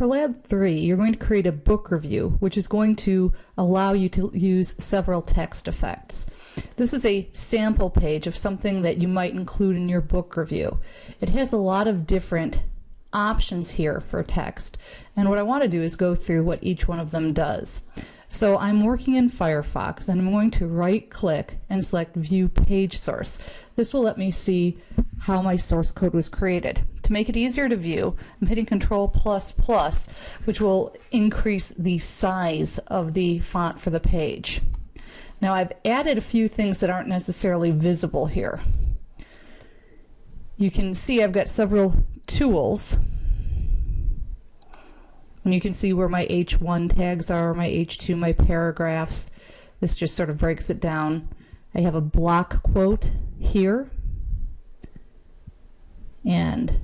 For Lab 3, you're going to create a book review, which is going to allow you to use several text effects. This is a sample page of something that you might include in your book review. It has a lot of different options here for text, and what I want to do is go through what each one of them does. So I'm working in Firefox and I'm going to right click and select view page source. This will let me see how my source code was created. To make it easier to view, I'm hitting control plus plus, which will increase the size of the font for the page. Now I've added a few things that aren't necessarily visible here. You can see I've got several tools and you can see where my H1 tags are, my H2, my paragraphs. This just sort of breaks it down. I have a block quote here and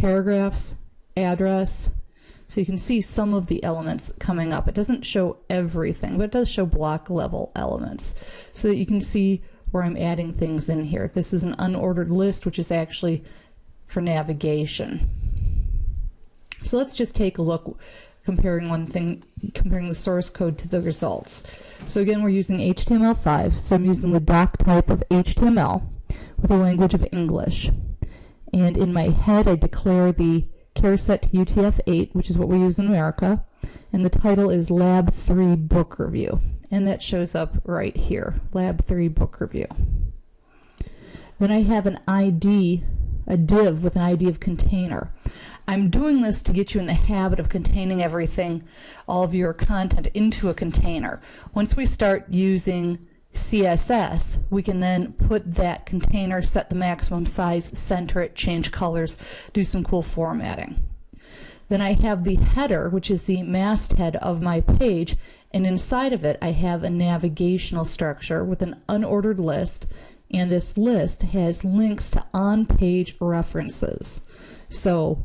paragraphs, address. So you can see some of the elements coming up. It doesn't show everything, but it does show block level elements so that you can see where I'm adding things in here. This is an unordered list, which is actually for navigation. So let's just take a look comparing one thing, comparing the source code to the results. So again, we're using HTML5, so I'm using the doc type of HTML with a language of English. And in my head, I declare the char set to UTF-8, which is what we use in America, and the title is Lab 3 Book Review. And that shows up right here, Lab 3 Book Review. Then I have an ID, a div with an ID of container. I'm doing this to get you in the habit of containing everything, all of your content into a container. Once we start using CSS, we can then put that container, set the maximum size, center it, change colors, do some cool formatting. Then I have the header, which is the masthead of my page, and inside of it I have a navigational structure with an unordered list, and this list has links to on-page references. So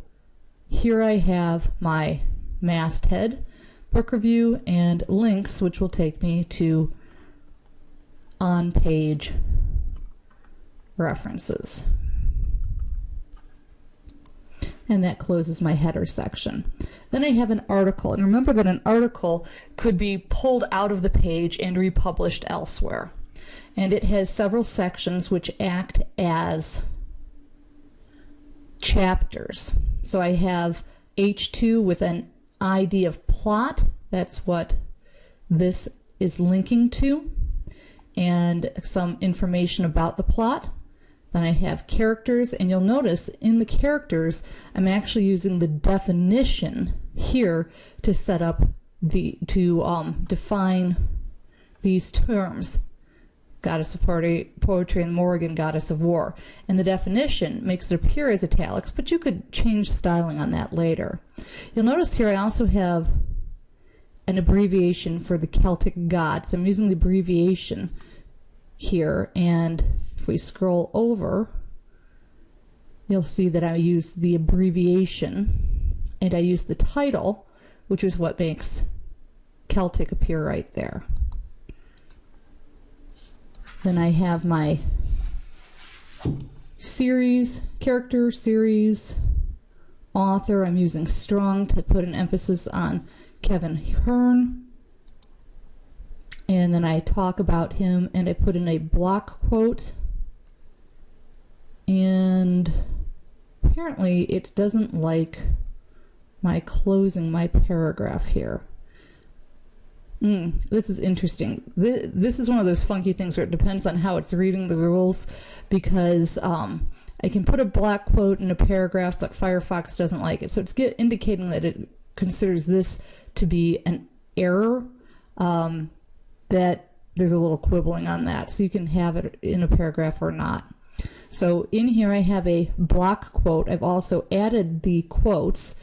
here I have my masthead, book review, and links, which will take me to on-page references. And that closes my header section. Then I have an article, and remember that an article could be pulled out of the page and republished elsewhere. And it has several sections which act as chapters. So I have H2 with an ID of plot. That's what this is linking to. And some information about the plot. Then I have characters, and you'll notice in the characters, I'm actually using the definition here to set up the, to um, define these terms goddess of poetry, and Morrigan, goddess of war. And the definition makes it appear as italics, but you could change styling on that later. You'll notice here I also have an abbreviation for the Celtic gods. I'm using the abbreviation here, and if we scroll over, you'll see that I use the abbreviation, and I use the title, which is what makes Celtic appear right there. Then I have my series, character, series, author. I'm using strong to put an emphasis on Kevin Hearne. And then I talk about him and I put in a block quote. And apparently it doesn't like my closing my paragraph here. Mm, this is interesting. This, this, is one of those funky things where it depends on how it's reading the rules because um, I can put a block quote in a paragraph, but Firefox doesn't like it. So it's get, indicating that it considers this to be an error, um, that there's a little quibbling on that. So you can have it in a paragraph or not. So in here I have a block quote. I've also added the quotes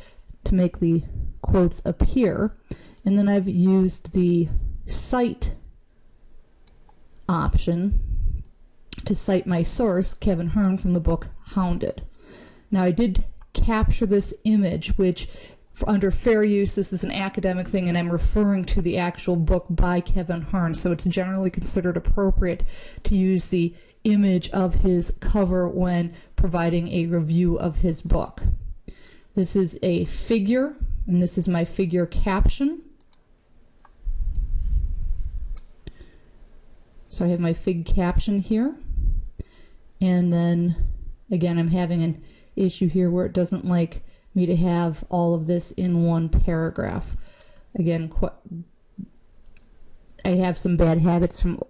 to make the quotes appear. And then I've used the cite option to cite my source, Kevin Hearne, from the book Hounded. Now I did capture this image, which under fair use, this is an academic thing, and I'm referring to the actual book by Kevin Hearne, so it's generally considered appropriate to use the image of his cover when providing a review of his book. This is a figure and this is my figure caption. So I have my fig caption here. And then again, I'm having an issue here where it doesn't like me to have all of this in one paragraph. Again, I have some bad habits from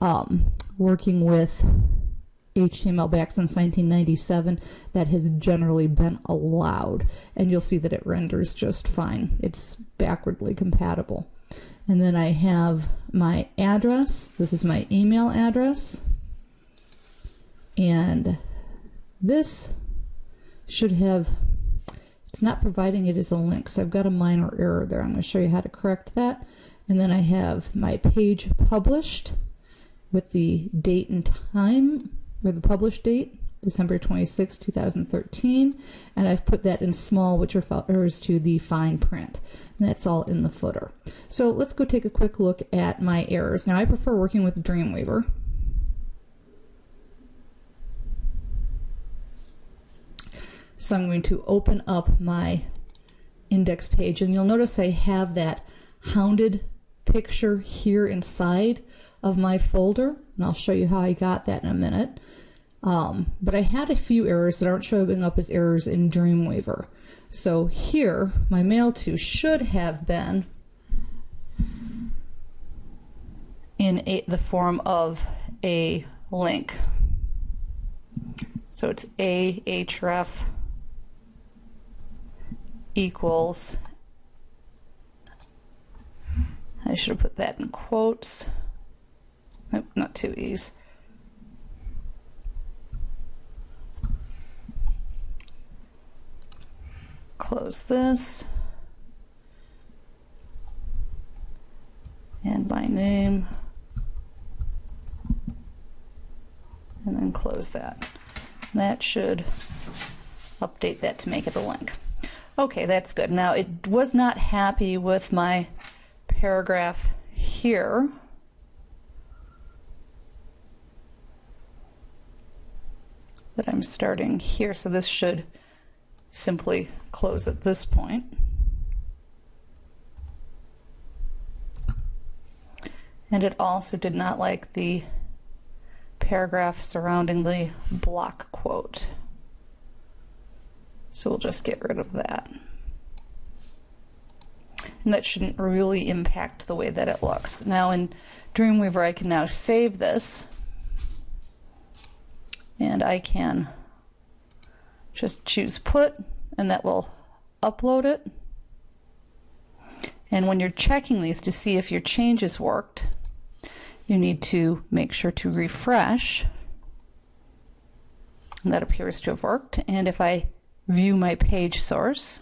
um, working with HTML back since 1997 that has generally been allowed. And you'll see that it renders just fine. It's backwardly compatible. And then I have my address. This is my email address. And this should have, it's not providing it as a link, so I've got a minor error there. I'm going to show you how to correct that. And then I have my page published with the date and time, or the published date, December 26, 2013, and I've put that in small, which refers to the fine print. And that's all in the footer. So let's go take a quick look at my errors. Now I prefer working with Dreamweaver. So I'm going to open up my index page and you'll notice I have that hounded picture here inside of my folder and I'll show you how I got that in a minute. Um, but I had a few errors that aren't showing up as errors in Dreamweaver. So here, my mail to should have been in a, the form of a link. So it's a href equals, I should have put that in quotes, nope, not two E's. Close this. And my name. And then close that. That should update that to make it a link. Okay, that's good. Now it was not happy with my paragraph here. That I'm starting here, so this should simply close at this point. And it also did not like the paragraph surrounding the block quote. So we'll just get rid of that. And that shouldn't really impact the way that it looks. Now in Dreamweaver I can now save this and I can just choose put and that will upload it. And when you're checking these to see if your changes worked, you need to make sure to refresh. And that appears to have worked. And if I view my page source,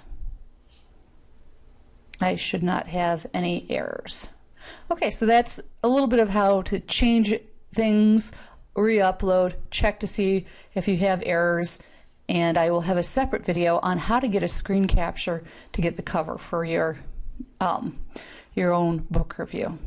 I should not have any errors. Okay, so that's a little bit of how to change things, re-upload, check to see if you have errors, and I will have a separate video on how to get a screen capture to get the cover for your, um, your own book review.